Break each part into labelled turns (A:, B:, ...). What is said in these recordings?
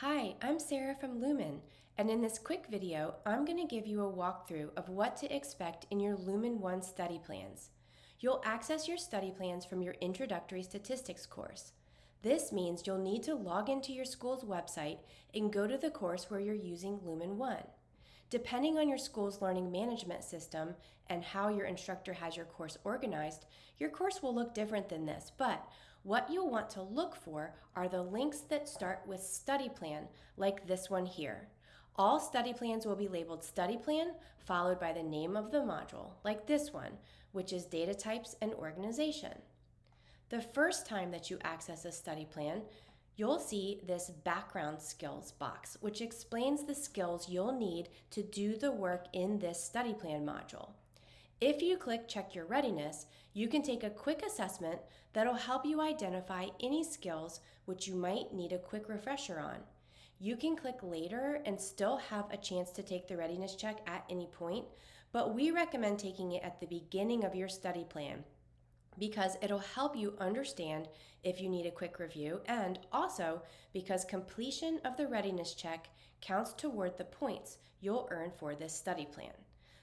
A: Hi, I'm Sarah from Lumen, and in this quick video, I'm going to give you a walkthrough of what to expect in your Lumen 1 study plans. You'll access your study plans from your Introductory Statistics course. This means you'll need to log into your school's website and go to the course where you're using Lumen 1. Depending on your school's learning management system and how your instructor has your course organized, your course will look different than this, but what you'll want to look for are the links that start with study plan, like this one here. All study plans will be labeled study plan, followed by the name of the module, like this one, which is data types and organization. The first time that you access a study plan, you'll see this background skills box, which explains the skills you'll need to do the work in this study plan module. If you click Check Your Readiness, you can take a quick assessment that'll help you identify any skills which you might need a quick refresher on. You can click later and still have a chance to take the readiness check at any point, but we recommend taking it at the beginning of your study plan because it'll help you understand if you need a quick review and also because completion of the readiness check counts toward the points you'll earn for this study plan.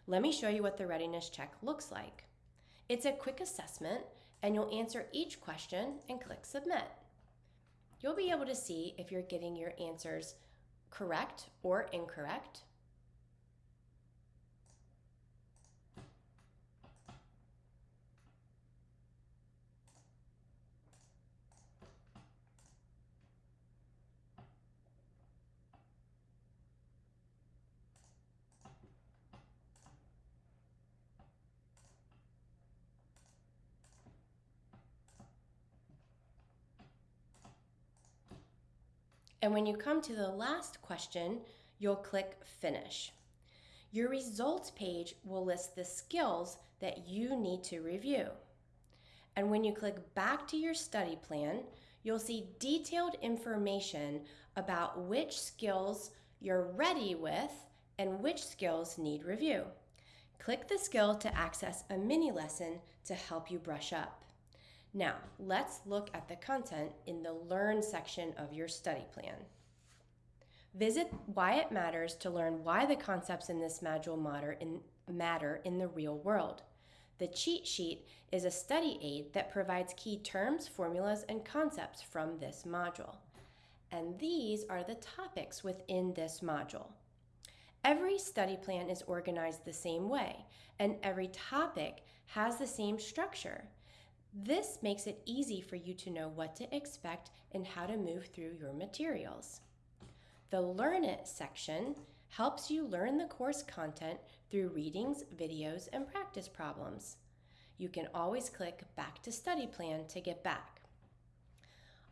A: Let me show you what the readiness check looks like. It's a quick assessment and you'll answer each question and click submit. You'll be able to see if you're getting your answers correct or incorrect And when you come to the last question, you'll click Finish. Your results page will list the skills that you need to review. And when you click back to your study plan, you'll see detailed information about which skills you're ready with and which skills need review. Click the skill to access a mini lesson to help you brush up. Now, let's look at the content in the Learn section of your study plan. Visit Why It Matters to learn why the concepts in this module matter in, matter in the real world. The cheat sheet is a study aid that provides key terms, formulas, and concepts from this module. And these are the topics within this module. Every study plan is organized the same way, and every topic has the same structure. This makes it easy for you to know what to expect and how to move through your materials. The Learn It section helps you learn the course content through readings, videos, and practice problems. You can always click Back to Study Plan to get back.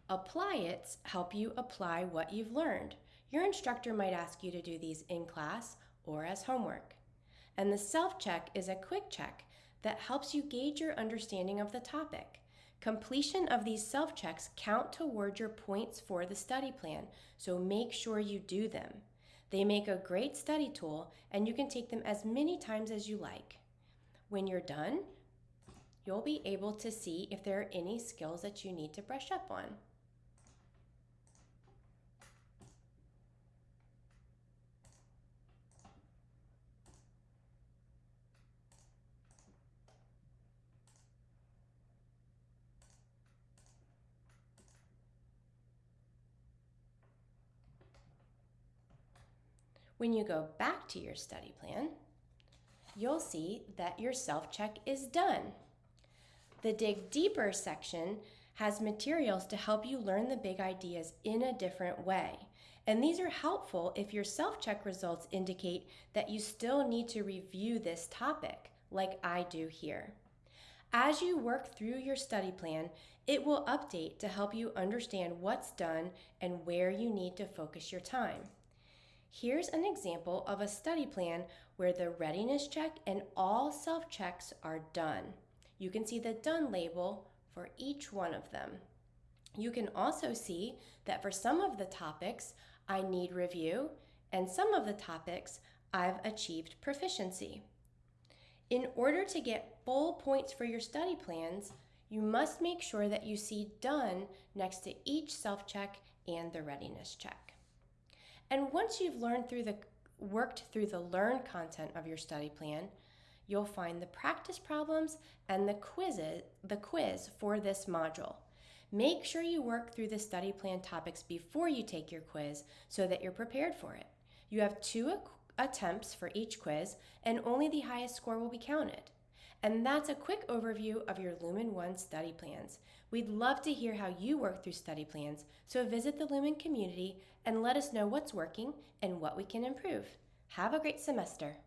A: Apply It's help you apply what you've learned. Your instructor might ask you to do these in class or as homework. And the self-check is a quick check that helps you gauge your understanding of the topic. Completion of these self-checks count toward your points for the study plan, so make sure you do them. They make a great study tool and you can take them as many times as you like. When you're done, you'll be able to see if there are any skills that you need to brush up on. When you go back to your study plan, you'll see that your self-check is done. The Dig Deeper section has materials to help you learn the big ideas in a different way. And these are helpful if your self-check results indicate that you still need to review this topic, like I do here. As you work through your study plan, it will update to help you understand what's done and where you need to focus your time. Here's an example of a study plan where the readiness check and all self-checks are done. You can see the done label for each one of them. You can also see that for some of the topics, I need review, and some of the topics, I've achieved proficiency. In order to get full points for your study plans, you must make sure that you see done next to each self-check and the readiness check. And once you've learned through the worked through the learn content of your study plan, you'll find the practice problems and the quizzes, the quiz for this module. Make sure you work through the study plan topics before you take your quiz so that you're prepared for it. You have two attempts for each quiz, and only the highest score will be counted. And that's a quick overview of your Lumen 1 study plans. We'd love to hear how you work through study plans, so visit the Lumen community and let us know what's working and what we can improve. Have a great semester.